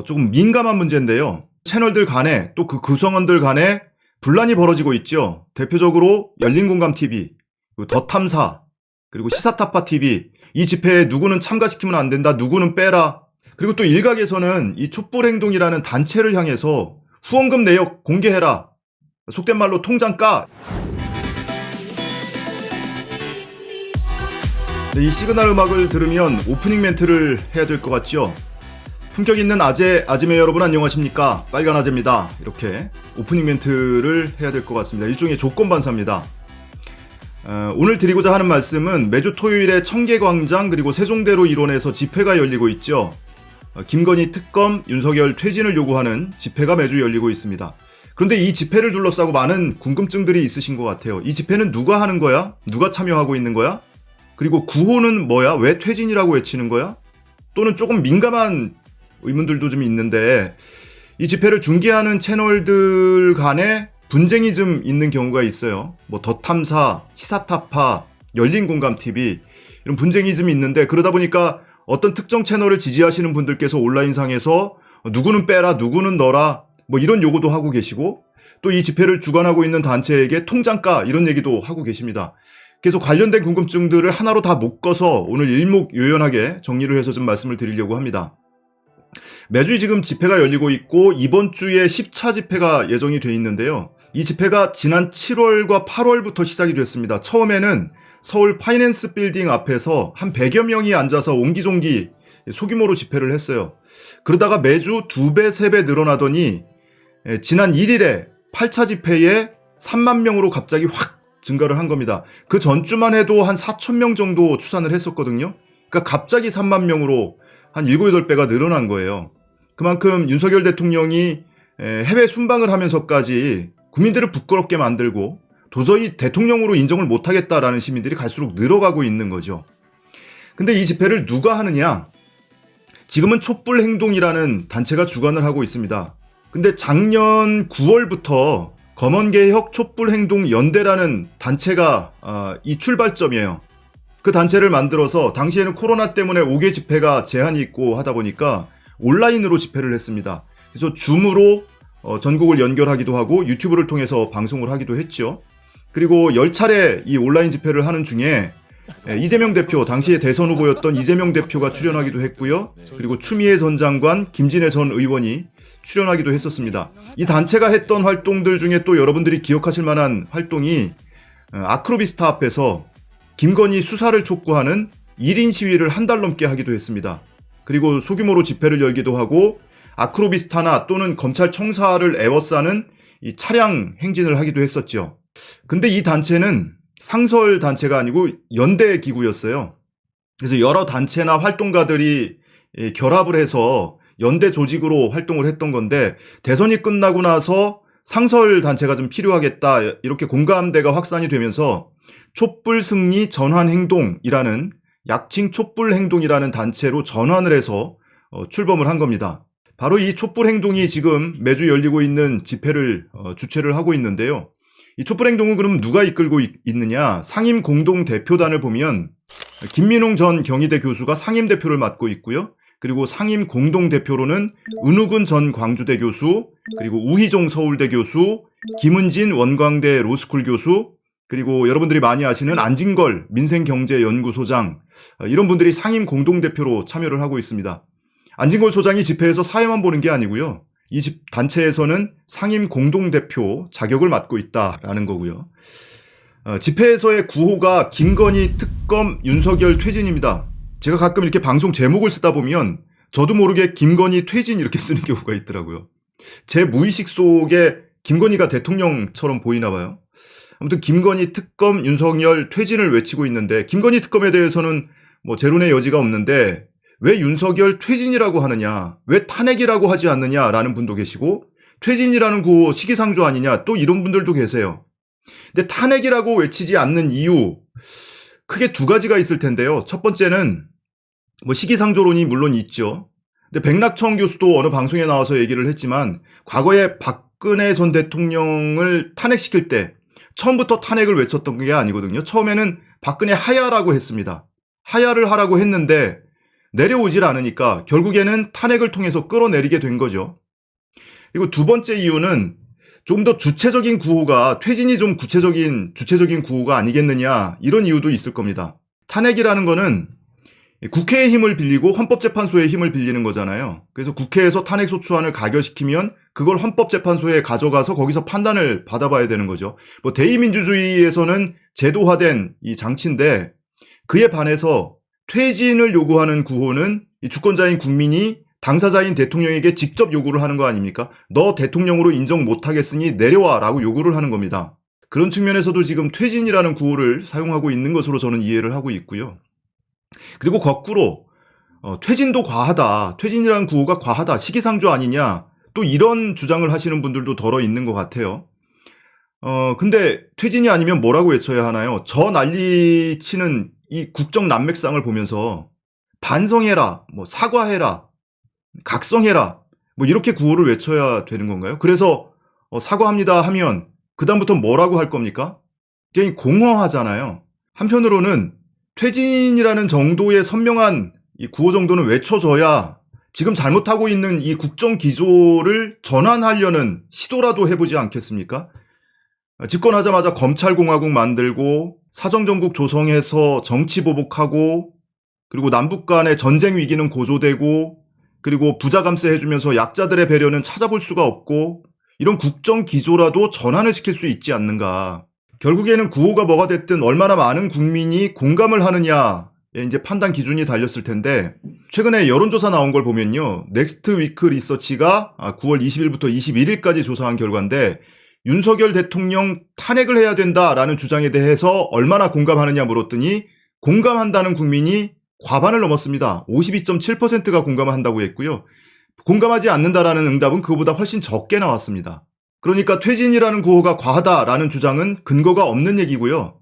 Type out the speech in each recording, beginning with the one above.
어, 조금 민감한 문제인데요. 채널들 간에 또 그 구성원들 간에 분란이 벌어지고 있죠. 대표적으로 열린공감TV, 더탐사, 그리고 시사타파TV 이 집회에 누구는 참가시키면 안 된다, 누구는 빼라. 그리고 또 일각에서는 이 촛불행동이라는 단체를 향해서 후원금 내역 공개해라. 속된 말로 통장 까. 네, 이 시그널 음악을 들으면 오프닝 멘트를 해야 될 것 같죠? 품격 있는 아재, 아지매 여러분 안녕하십니까? 빨간 아재입니다. 이렇게 오프닝 멘트를 해야 될 것 같습니다. 일종의 조건 반사입니다. 어, 오늘 드리고자 하는 말씀은 매주 토요일에 청계광장 그리고 세종대로 일원에서 집회가 열리고 있죠. 어, 김건희 특검, 윤석열 퇴진을 요구하는 집회가 매주 열리고 있습니다. 그런데 이 집회를 둘러싸고 많은 궁금증들이 있으신 것 같아요. 이 집회는 누가 하는 거야? 누가 참여하고 있는 거야? 그리고 구호는 뭐야? 왜 퇴진이라고 외치는 거야? 또는 조금 민감한 의문들도 좀 있는데 이 집회를 중계하는 채널들 간에 분쟁이 좀 있는 경우가 있어요. 뭐 더탐사, 시사타파, 열린공감TV 이런 분쟁이 좀 있는데 그러다 보니까 어떤 특정 채널을 지지하시는 분들께서 온라인상에서 누구는 빼라, 누구는 넣어라 뭐 이런 요구도 하고 계시고 또 이 집회를 주관하고 있는 단체에게 통장가 이런 얘기도 하고 계십니다. 그래서 관련된 궁금증들을 하나로 다 묶어서 오늘 일목요연하게 정리를 해서 좀 말씀을 드리려고 합니다. 매주 지금 집회가 열리고 있고 이번 주에 10차 집회가 예정이 돼 있는데요. 이 집회가 지난 7월과 8월부터 시작이 됐습니다. 처음에는 서울 파이낸스 빌딩 앞에서 한 100여 명이 앉아서 옹기종기 소규모로 집회를 했어요. 그러다가 매주 2배, 3배 늘어나더니 예, 지난 1일에 8차 집회에 3만 명으로 갑자기 확 증가를 한 겁니다. 그 전주만 해도 한 4천 명 정도 추산을 했었거든요. 그러니까 갑자기 3만 명으로 한 7, 8배가 늘어난 거예요. 그만큼 윤석열 대통령이 해외 순방을 하면서까지 국민들을 부끄럽게 만들고 도저히 대통령으로 인정을 못하겠다라는 시민들이 갈수록 늘어가고 있는 거죠. 근데 이 집회를 누가 하느냐? 지금은 촛불 행동이라는 단체가 주관을 하고 있습니다. 근데 작년 9월부터 검언개혁 촛불행동 연대라는 단체가 어, 이 출발점이에요. 그 단체를 만들어서 당시에는 코로나 때문에 5개 집회가 제한이 있고 하다 보니까 온라인으로 집회를 했습니다. 그래서 줌으로 어, 전국을 연결하기도 하고 유튜브를 통해서 방송을 하기도 했죠. 그리고 10차례 이 온라인 집회를 하는 중에 예, 이재명 대표, 당시에 대선 후보였던 이재명 대표가 출연하기도 했고요. 그리고 추미애 전 장관, 김진애 전 의원이 출연하기도 했었습니다. 이 단체가 했던 활동들 중에 또 여러분들이 기억하실 만한 활동이 어, 아크로비스타 앞에서 김건희 수사를 촉구하는 1인 시위를 한 달 넘게 하기도 했습니다. 그리고 소규모로 집회를 열기도 하고 아크로비스타나 또는 검찰 청사를 애워싸는 이 차량 행진을 하기도 했었죠. 근데 이 단체는 상설 단체가 아니고 연대 기구였어요. 그래서 여러 단체나 활동가들이 예, 결합을 해서 연대 조직으로 활동을 했던 건데 대선이 끝나고 나서 상설 단체가 좀 필요하겠다 이렇게 공감대가 확산이 되면서 촛불 승리 전환 행동이라는 약칭 촛불 행동이라는 단체로 전환을 해서 어, 출범을 한 겁니다. 바로 이 촛불 행동이 지금 매주 열리고 있는 집회를 어, 주최를 하고 있는데요. 이 촛불 행동은 그럼 누가 이끌고 있, 느냐 상임 공동 대표단을 보면 김민웅 전 경희대 교수가 상임 대표를 맡고 있고요. 그리고 상임 공동 대표로는 은우근 전 광주대 교수, 그리고 우희종 서울대 교수, 김은진 원광대 로스쿨 교수, 그리고 여러분들이 많이 아시는 안진걸 민생경제연구소장 어, 이런 분들이 상임 공동 대표로 참여를 하고 있습니다. 안진걸 소장이 집회에서 사회만 보는 게 아니고요. 이 집 단체에서는 상임 공동대표 자격을 맡고 있다라는 거고요. 어, 집회에서의 구호가 김건희 특검 윤석열 퇴진입니다. 제가 가끔 이렇게 방송 제목을 쓰다 보면 저도 모르게 김건희 퇴진 이렇게 쓰는 경우가 있더라고요. 제 무의식 속에 김건희가 대통령처럼 보이나 봐요. 아무튼 김건희 특검 윤석열 퇴진을 외치고 있는데 김건희 특검에 대해서는 뭐 제론의 여지가 없는데 왜 윤석열 퇴진이라고 하느냐, 왜 탄핵이라고 하지 않느냐라는 분도 계시고 퇴진이라는 구호 시기상조 아니냐 또 이런 분들도 계세요. 근데 탄핵이라고 외치지 않는 이유 크게 두 가지가 있을 텐데요. 첫 번째는 뭐 시기상조론이 물론 있죠. 근데 백낙청 교수도 어느 방송에 나와서 얘기를 했지만 과거에 박근혜 전 대통령을 탄핵시킬 때 처음부터 탄핵을 외쳤던 게 아니거든요. 처음에는 박근혜 하야라고 했습니다. 하야를 하라고 했는데 내려오질 않으니까 결국에는 탄핵을 통해서 끌어내리게 된 거죠. 그리고 두 번째 이유는 좀 더 주체적인 구호가 퇴진이 좀 구체적인 주체적인 구호가 아니겠느냐 이런 이유도 있을 겁니다. 탄핵이라는 거는 국회의 힘을 빌리고 헌법재판소의 힘을 빌리는 거잖아요. 그래서 국회에서 탄핵소추안을 가결시키면 그걸 헌법재판소에 가져가서 거기서 판단을 받아봐야 되는 거죠. 뭐 대의민주주의에서는 제도화된 이 장치인데 그에 반해서 퇴진을 요구하는 구호는 이 주권자인 국민이 당사자인 대통령에게 직접 요구를 하는 거 아닙니까? 너 대통령으로 인정 못하겠으니 내려와 라고 요구를 하는 겁니다. 그런 측면에서도 지금 퇴진이라는 구호를 사용하고 있는 것으로 저는 이해를 하고 있고요. 그리고 거꾸로 어, 퇴진도 과하다. 퇴진이라는 구호가 과하다. 시기상조 아니냐. 또 이런 주장을 하시는 분들도 덜어 있는 것 같아요. 어, 근데 퇴진이 아니면 뭐라고 외쳐야 하나요? 저 난리 치는 이 국정 난맥상을 보면서 반성해라, 뭐 사과해라, 각성해라, 뭐 이렇게 구호를 외쳐야 되는 건가요? 그래서 어, 사과합니다 하면 그다음부터 뭐라고 할 겁니까? 굉장히 공허하잖아요. 한편으로는 퇴진이라는 정도의 선명한 이 구호 정도는 외쳐줘야 지금 잘못하고 있는 이 국정 기조를 전환하려는 시도라도 해보지 않겠습니까? 집권하자마자 검찰공화국 만들고 사정정국 조성해서 정치 보복하고 그리고 남북 간의 전쟁 위기는 고조되고 그리고 부자 감세 해주면서 약자들의 배려는 찾아볼 수가 없고 이런 국정 기조라도 전환을 시킬 수 있지 않는가. 결국에는 구호가 뭐가 됐든 얼마나 많은 국민이 공감을 하느냐에 이제 판단 기준이 달렸을 텐데 최근에 여론조사 나온 걸 보면요. 넥스트 위크 리서치가 9월 20일부터 21일까지 조사한 결과인데 윤석열 대통령 탄핵을 해야 된다라는 주장에 대해서 얼마나 공감하느냐 물었더니 공감한다는 국민이 과반을 넘었습니다. 52.7%가 공감을 한다고 했고요. 공감하지 않는다라는 응답은 그보다 훨씬 적게 나왔습니다. 그러니까 퇴진이라는 구호가 과하다라는 주장은 근거가 없는 얘기고요.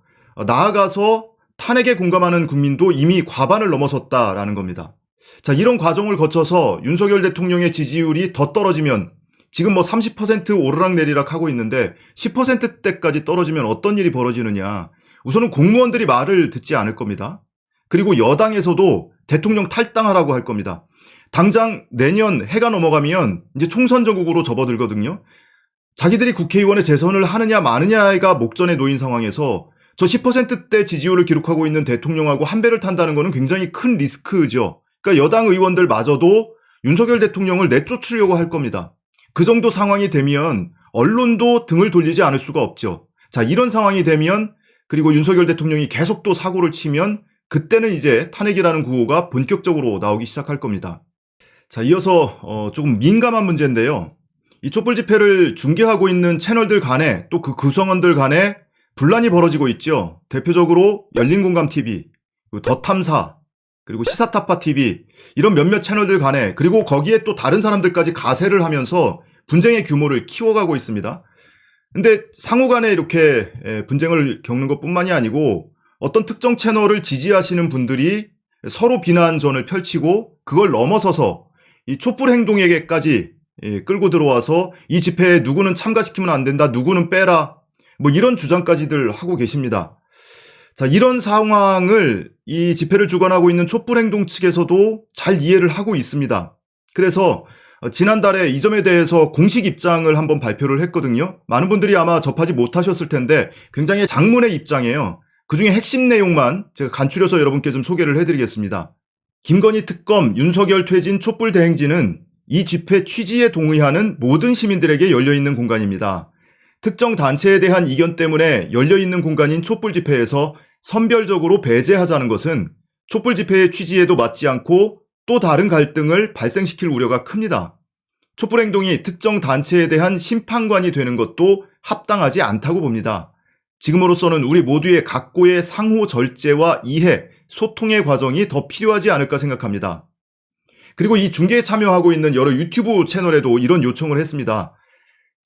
나아가서 탄핵에 공감하는 국민도 이미 과반을 넘어섰다라는 겁니다. 자, 이런 과정을 거쳐서 윤석열 대통령의 지지율이 더 떨어지면 지금 뭐 30% 오르락내리락 하고 있는데 10%대까지 떨어지면 어떤 일이 벌어지느냐. 우선은 공무원들이 말을 듣지 않을 겁니다. 그리고 여당에서도 대통령 탈당하라고 할 겁니다. 당장 내년 해가 넘어가면 이제 총선 전국으로 접어들거든요. 자기들이 국회의원의 재선을 하느냐 마느냐가 목전에 놓인 상황에서 저 10%대 지지율을 기록하고 있는 대통령하고 한 배를 탄다는 것은 굉장히 큰 리스크죠. 그러니까 여당 의원들마저도 윤석열 대통령을 내쫓으려고 할 겁니다. 그 정도 상황이 되면 언론도 등을 돌리지 않을 수가 없죠. 자, 이런 상황이 되면 그리고 윤석열 대통령이 계속 또 사고를 치면 그때는 이제 탄핵이라는 구호가 본격적으로 나오기 시작할 겁니다. 자, 이어서 어, 조금 민감한 문제인데요. 이 촛불 집회를 중계하고 있는 채널들 간에 또 그 구성원들 간에 분란이 벌어지고 있죠. 대표적으로 열린공감TV, 더탐사, 그리고 시사타파TV 이런 몇몇 채널들 간에 그리고 거기에 또 다른 사람들까지 가세를 하면서 분쟁의 규모를 키워가고 있습니다. 근데 상호 간에 이렇게 분쟁을 겪는 것 뿐만이 아니고 어떤 특정 채널을 지지하시는 분들이 서로 비난전을 펼치고 그걸 넘어서서 이 촛불 행동에게까지 예, 끌고 들어와서 이 집회에 누구는 참가시키면 안 된다, 누구는 빼라, 뭐 이런 주장까지들 하고 계십니다. 자, 이런 상황을 이 집회를 주관하고 있는 촛불 행동 측에서도 잘 이해를 하고 있습니다. 그래서 지난달에 이 점에 대해서 공식 입장을 한번 발표를 했거든요. 많은 분들이 아마 접하지 못하셨을 텐데 굉장히 장문의 입장이에요. 그 중에 핵심 내용만 제가 간추려서 여러분께 좀 소개를 해드리겠습니다. 김건희 특검 윤석열 퇴진 촛불 대행진은 이 집회 취지에 동의하는 모든 시민들에게 열려있는 공간입니다. 특정 단체에 대한 이견 때문에 열려있는 공간인 촛불 집회에서 선별적으로 배제하자는 것은 촛불 집회의 취지에도 맞지 않고 또 다른 갈등을 발생시킬 우려가 큽니다. 촛불 행동이 특정 단체에 대한 심판관이 되는 것도 합당하지 않다고 봅니다. 지금으로서는 우리 모두의 각고의 상호 절제와 이해, 소통의 과정이 더 필요하지 않을까 생각합니다. 그리고 이 중계에 참여하고 있는 여러 유튜브 채널에도 이런 요청을 했습니다.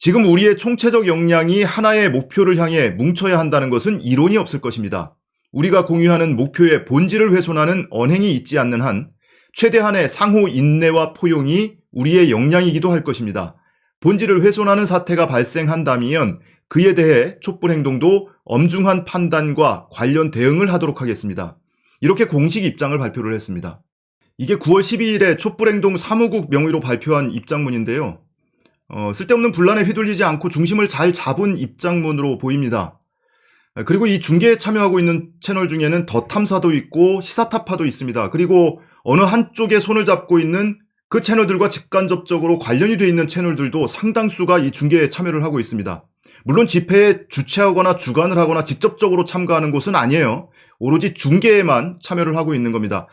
지금 우리의 총체적 역량이 하나의 목표를 향해 뭉쳐야 한다는 것은 이론이 없을 것입니다. 우리가 공유하는 목표의 본질을 훼손하는 언행이 있지 않는 한 최대한의 상호 인내와 포용이 우리의 역량이기도 할 것입니다. 본질을 훼손하는 사태가 발생한다면 그에 대해 촛불 행동도 엄중한 판단과 관련 대응을 하도록 하겠습니다. 이렇게 공식 입장을 발표를 했습니다. 이게 9월 12일에 촛불행동 사무국 명의로 발표한 입장문인데요. 어, 쓸데없는 분란에 휘둘리지 않고 중심을 잘 잡은 입장문으로 보입니다. 그리고 이 중계에 참여하고 있는 채널 중에는 더 탐사도 있고 시사타파도 있습니다. 그리고 어느 한쪽에 손을 잡고 있는 그 채널들과 직간접적으로 관련이 돼 있는 채널들도 상당수가 이 중계에 참여를 하고 있습니다. 물론 집회에 주최하거나 주관을 하거나 직접적으로 참가하는 곳은 아니에요. 오로지 중계에만 참여를 하고 있는 겁니다.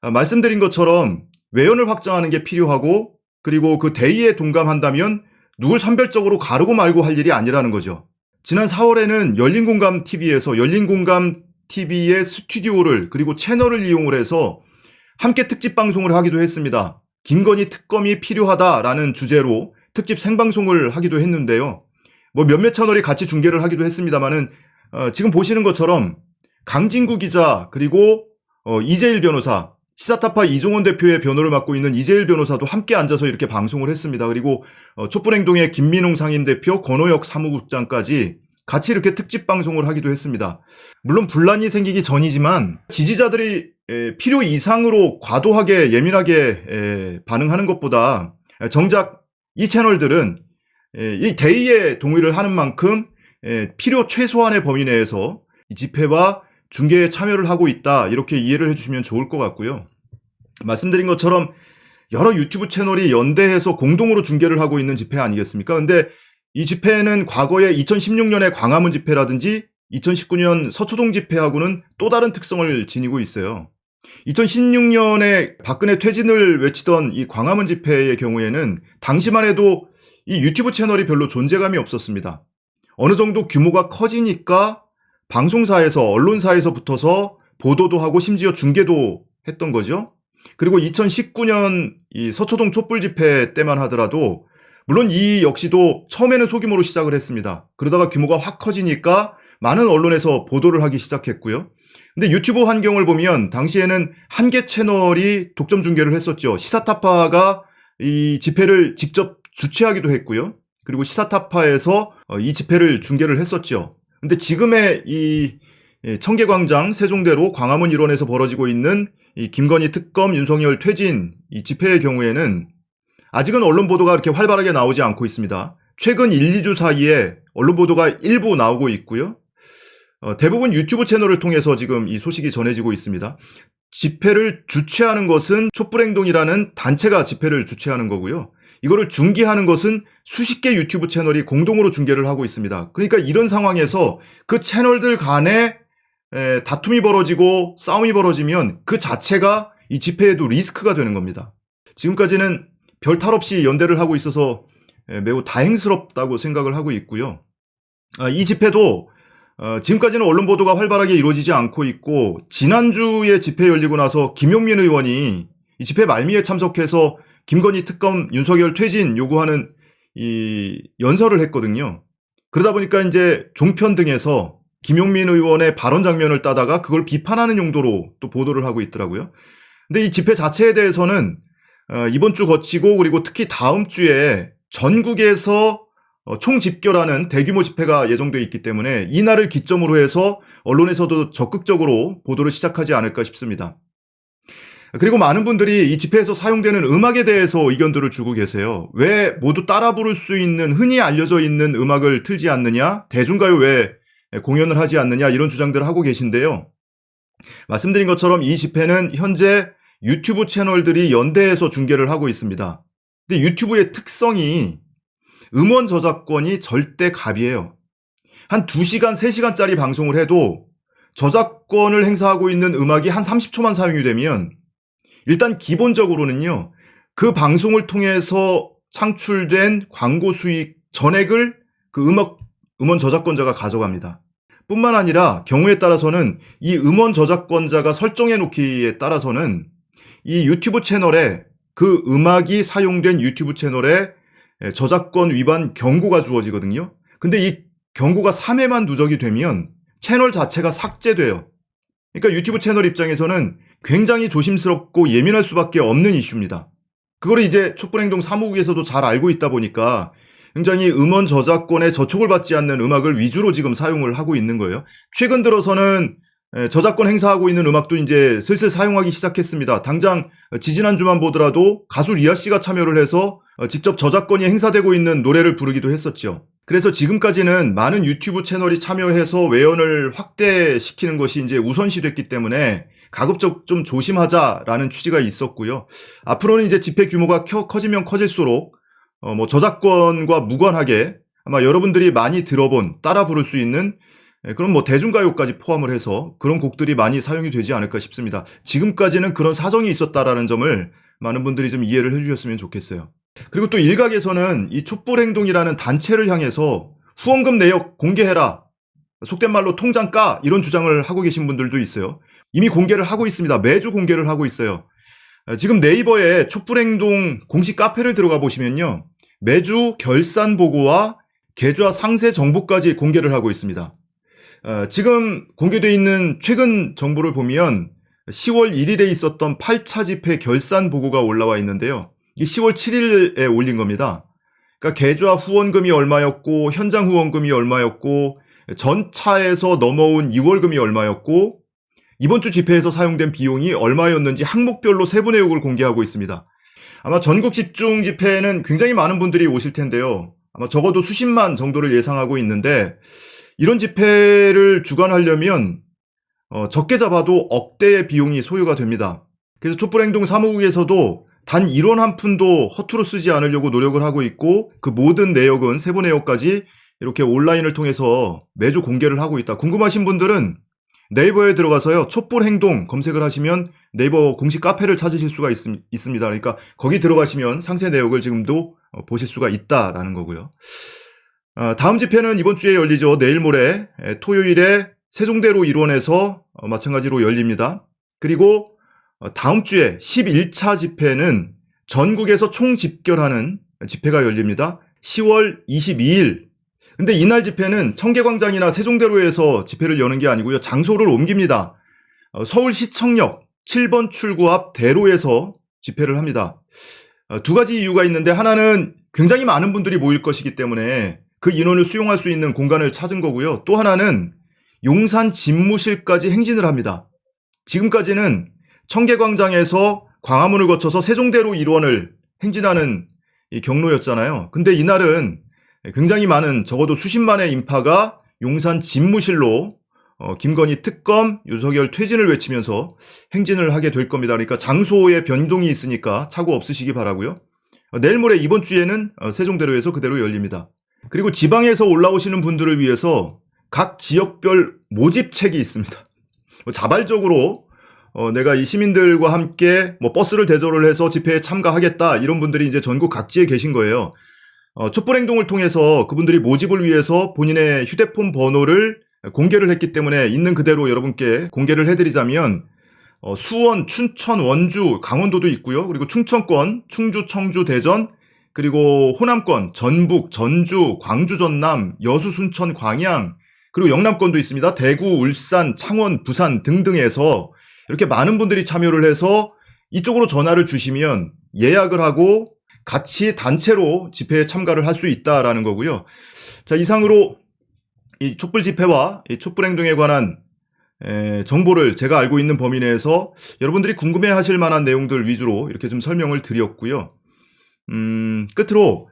아, 말씀드린 것처럼 외연을 확장하는 게 필요하고 그리고 그 대의에 동감한다면 누굴 선별적으로 가르고 말고 할 일이 아니라는 거죠. 지난 4월에는 열린공감 TV에서 열린공감 TV의 스튜디오를 그리고 채널을 이용을 해서 함께 특집 방송을 하기도 했습니다. 김건희 특검이 필요하다라는 주제로 특집 생방송을 하기도 했는데요. 뭐 몇몇 채널이 같이 중계를 하기도 했습니다만은 어, 지금 보시는 것처럼 강진구 기자 그리고 어, 이재일 변호사 시사타파 이종원 대표의 변호를 맡고 있는 이재일 변호사도 함께 앉아서 이렇게 방송을 했습니다. 그리고 어, 촛불행동의 김민웅 상임대표, 권호혁 사무국장까지 같이 이렇게 특집 방송을 하기도 했습니다. 물론 분란이 생기기 전이지만 지지자들이 에, 필요 이상으로 과도하게 예민하게 에, 반응하는 것보다 정작 이 채널들은 에, 이 대의에 동의를 하는 만큼 에, 필요 최소한의 범위 내에서 이 집회와 중계에 참여를 하고 있다 이렇게 이해를 해주시면 좋을 것 같고요. 말씀드린 것처럼 여러 유튜브 채널이 연대해서 공동으로 중계를 하고 있는 집회 아니겠습니까? 근데 이 집회는 과거에 2016년의 광화문 집회라든지 2019년 서초동 집회하고는 또 다른 특성을 지니고 있어요. 2016년에 박근혜 퇴진을 외치던 이 광화문 집회의 경우에는 당시만 해도 이 유튜브 채널이 별로 존재감이 없었습니다. 어느 정도 규모가 커지니까 방송사에서 언론사에서 붙어서 보도도 하고 심지어 중계도 했던 거죠. 그리고 2019년 이 서초동 촛불 집회 때만 하더라도 물론 이 역시도 처음에는 소규모로 시작을 했습니다. 그러다가 규모가 확 커지니까 많은 언론에서 보도를 하기 시작했고요. 근데 유튜브 환경을 보면 당시에는 한 개 채널이 독점 중계를 했었죠. 시사타파가 이 집회를 직접 주최하기도 했고요. 그리고 시사타파에서 어, 이 집회를 중계를 했었죠. 근데 지금의 이 예, 청계광장 세종대로 광화문 일원에서 벌어지고 있는 이 김건희 특검 윤석열 퇴진 이 집회의 경우에는 아직은 언론 보도가 그렇게 활발하게 나오지 않고 있습니다. 최근 1, 2주 사이에 언론 보도가 일부 나오고 있고요. 어, 대부분 유튜브 채널을 통해서 지금 이 소식이 전해지고 있습니다. 집회를 주최하는 것은 촛불행동이라는 단체가 집회를 주최하는 거고요. 이거를 중계하는 것은 수십 개 유튜브 채널이 공동으로 중계를 하고 있습니다. 그러니까 이런 상황에서 그 채널들 간에 에, 다툼이 벌어지고 싸움이 벌어지면 그 자체가 이 집회에도 리스크가 되는 겁니다. 지금까지는 별 탈 없이 연대를 하고 있어서 에, 매우 다행스럽다고 생각을 하고 있고요. 아, 이 집회도 어, 지금까지는 언론 보도가 활발하게 이루어지지 않고 있고 지난주에 집회 열리고 나서 김용민 의원이 이 집회 말미에 참석해서 김건희 특검 윤석열 퇴진 요구하는 이 연설을 했거든요. 그러다 보니까 이제 종편 등에서 김용민 의원의 발언 장면을 따다가 그걸 비판하는 용도로 또 보도를 하고 있더라고요. 근데 이 집회 자체에 대해서는 어, 이번 주 거치고 그리고 특히 다음 주에 전국에서 어, 총집결하는 대규모 집회가 예정돼 있기 때문에 이날을 기점으로 해서 언론에서도 적극적으로 보도를 시작하지 않을까 싶습니다. 그리고 많은 분들이 이 집회에서 사용되는 음악에 대해서 의견들을 주고 계세요. 왜 모두 따라 부를 수 있는 흔히 알려져 있는 음악을 틀지 않느냐? 대중가요 왜 공연을 하지 않느냐? 이런 주장들을 하고 계신데요. 말씀드린 것처럼 이 집회는 현재 유튜브 채널들이 연대해서 중계를 하고 있습니다. 근데 유튜브의 특성이 음원 저작권이 절대 갑이에요. 한 2시간, 3시간짜리 방송을 해도 저작권을 행사하고 있는 음악이 한 30초만 사용이 되면 일단 기본적으로는요. 그 방송을 통해서 창출된 광고 수익 전액을 그 음악 음원 저작권자가 가져갑니다. 뿐만 아니라 경우에 따라서는 이 음원 저작권자가 설정해 놓기에 따라서는 이 유튜브 채널에 그 음악이 사용된 유튜브 채널에 저작권 위반 경고가 주어지거든요. 근데 이 경고가 3회만 누적이 되면 채널 자체가 삭제돼요. 그러니까 유튜브 채널 입장에서는 굉장히 조심스럽고 예민할 수밖에 없는 이슈입니다. 그거를 이제 촛불행동 사무국에서도 잘 알고 있다 보니까 굉장히 음원 저작권에 저촉을 받지 않는 음악을 위주로 지금 사용을 하고 있는 거예요. 최근 들어서는 에, 저작권 행사하고 있는 음악도 이제 슬슬 사용하기 시작했습니다. 당장 지지난주만 보더라도 가수 리아 씨가 참여를 해서 어, 직접 저작권이 행사되고 있는 노래를 부르기도 했었죠. 그래서 지금까지는 많은 유튜브 채널이 참여해서 외연을 확대시키는 것이 이제 우선시 됐기 때문에 가급적 좀 조심하자라는 취지가 있었고요. 앞으로는 이제 집회 규모가 커, 커지면 커질수록 어, 뭐 저작권과 무관하게 아마 여러분들이 많이 들어본 따라 부를 수 있는 예, 그런 뭐 대중가요까지 포함을 해서 그런 곡들이 많이 사용이 되지 않을까 싶습니다. 지금까지는 그런 사정이 있었다라는 점을 많은 분들이 좀 이해를 해주셨으면 좋겠어요. 그리고 또 일각에서는 이 촛불행동이라는 단체를 향해서 후원금 내역 공개해라. 속된 말로 통장 까 이런 주장을 하고 계신 분들도 있어요. 이미 공개를 하고 있습니다. 매주 공개를 하고 있어요. 어, 지금 네이버에 촛불행동 공식 카페를 들어가 보시면요. 매주 결산 보고와 계좌 상세 정보까지 공개를 하고 있습니다. 어, 지금 공개되어 있는 최근 정보를 보면 10월 1일에 있었던 8차 집회 결산 보고가 올라와 있는데요. 이게 10월 7일에 올린 겁니다. 그러니까 계좌 후원금이 얼마였고 현장 후원금이 얼마였고 전차에서 넘어온 2월금이 얼마였고 이번 주 집회에서 사용된 비용이 얼마였는지 항목별로 세부 내역을 공개하고 있습니다. 아마 전국 집중 집회에는 굉장히 많은 분들이 오실 텐데요. 아마 적어도 수십만 정도를 예상하고 있는데 이런 집회를 주관하려면 어, 적게 잡아도 억대의 비용이 소요가 됩니다. 그래서 촛불행동 사무국에서도 단 1원 한 푼도 허투루 쓰지 않으려고 노력을 하고 있고 그 모든 내역은 세부 내역까지 이렇게 온라인을 통해서 매주 공개를 하고 있다. 궁금하신 분들은 네이버에 들어가서요. 촛불 행동 검색을 하시면 네이버 공식 카페를 찾으실 수가 있, 습니다 그러니까 거기 들어가시면 상세 내역을 지금도 어, 보실 수가 있다라는 거고요. 어, 다음 집회는 이번 주에 열리죠. 내일 모레 토요일에 세종대로 일원에서 어, 마찬가지로 열립니다. 그리고 다음 주에 11차 집회는 전국에서 총 집결하는 집회가 열립니다. 10월 22일. 근데 이날 집회는 청계광장이나 세종대로에서 집회를 여는 게 아니고요. 장소를 옮깁니다. 서울시청역 7번 출구 앞 대로에서 집회를 합니다. 두 가지 이유가 있는데 하나는 굉장히 많은 분들이 모일 것이기 때문에 그 인원을 수용할 수 있는 공간을 찾은 거고요. 또 하나는 용산 집무실까지 행진을 합니다. 지금까지는 청계광장에서 광화문을 거쳐서 세종대로 일원을 행진하는 이 경로였잖아요. 근데 이날은 굉장히 많은 적어도 수십만의 인파가 용산 집무실로 어, 김건희 특검, 윤석열 퇴진을 외치면서 행진을 하게 될 겁니다. 그러니까 장소에 변동이 있으니까 차고 없으시기 바라고요. 어, 내일 모레 이번 주에는 어, 세종대로에서 그대로 열립니다. 그리고 지방에서 올라오시는 분들을 위해서 각 지역별 모집책이 있습니다. 뭐 자발적으로 어, 내가 이 시민들과 함께 뭐 버스를 대절을 해서 집회에 참가하겠다 이런 분들이 이제 전국 각지에 계신 거예요. 어, 촛불 행동을 통해서 그분들이 모집을 위해서 본인의 휴대폰 번호를 공개를 했기 때문에 있는 그대로 여러분께 공개를 해드리자면 어, 수원, 춘천, 원주, 강원도도 있고요. 그리고 충청권, 충주, 청주, 대전, 그리고 호남권, 전북, 전주, 광주, 전남, 여수, 순천, 광양, 그리고 영남권도 있습니다. 대구, 울산, 창원, 부산 등등에서 이렇게 많은 분들이 참여를 해서 이쪽으로 전화를 주시면 예약을 하고 같이 단체로 집회에 참가를 할 수 있다라는 거고요. 자, 이상으로 이 촛불 집회와 이 촛불 행동에 관한 에, 정보를 제가 알고 있는 범위 내에서 여러분들이 궁금해 하실 만한 내용들 위주로 이렇게 좀 설명을 드렸고요. 음, 끝으로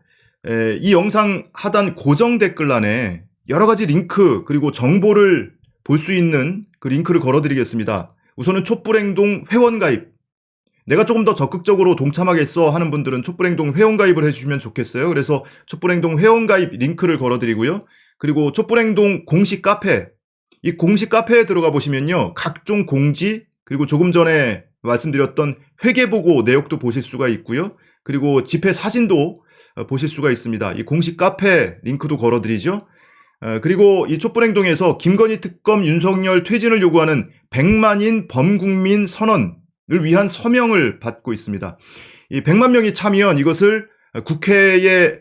에, 이 영상 하단 고정 댓글란에 여러 가지 링크 그리고 정보를 볼 수 있는 그 링크를 걸어드리겠습니다. 우선은 촛불행동 회원가입 내가 조금 더 적극적으로 동참하겠어 하는 분들은 촛불행동 회원가입을 해주시면 좋겠어요. 그래서 촛불행동 회원가입 링크를 걸어드리고요. 그리고 촛불행동 공식 카페 이 공식 카페에 들어가 보시면요. 각종 공지 그리고 조금 전에 말씀드렸던 회계보고 내역도 보실 수가 있고요. 그리고 집회 사진도 어, 보실 수가 있습니다. 이 공식 카페 링크도 걸어드리죠. 어, 그리고 이 촛불행동에서 김건희 특검 윤석열 퇴진을 요구하는 100만인 범국민 선언을 위한 서명을 받고 있습니다. 이 100만 명이 참여한 이것을 국회에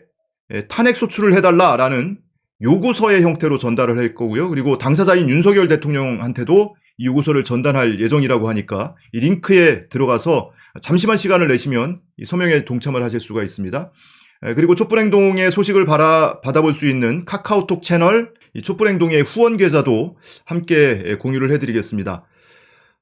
탄핵 소추를 해달라라는 요구서의 형태로 전달을 할 거고요. 그리고 당사자인 윤석열 대통령한테도 이 요구서를 전달할 예정이라고 하니까 이 링크에 들어가서 잠시만 시간을 내시면 이 서명에 동참을 하실 수가 있습니다. 그리고 촛불행동의 소식을 받아, 받아볼 수 있는 카카오톡 채널 이 촛불행동의 후원 계좌도 함께 예, 공유를 해드리겠습니다.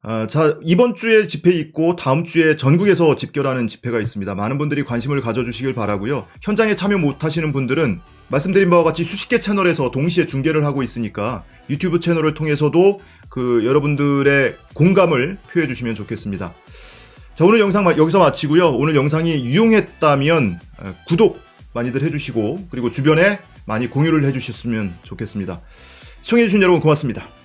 아, 자, 이번 주에 집회 있고 다음 주에 전국에서 집결하는 집회가 있습니다. 많은 분들이 관심을 가져주시길 바라고요. 현장에 참여 못하시는 분들은 말씀드린 바와 같이 수십 개 채널에서 동시에 중계를 하고 있으니까 유튜브 채널을 통해서도 그 여러분들의 공감을 표해 주시면 좋겠습니다. 자, 오늘 영상 마- 여기서 마치고요. 오늘 영상이 유용했다면 어, 구독 많이들 해주시고 그리고 주변에 많이 공유를 해주셨으면 좋겠습니다. 시청해주신 여러분 고맙습니다.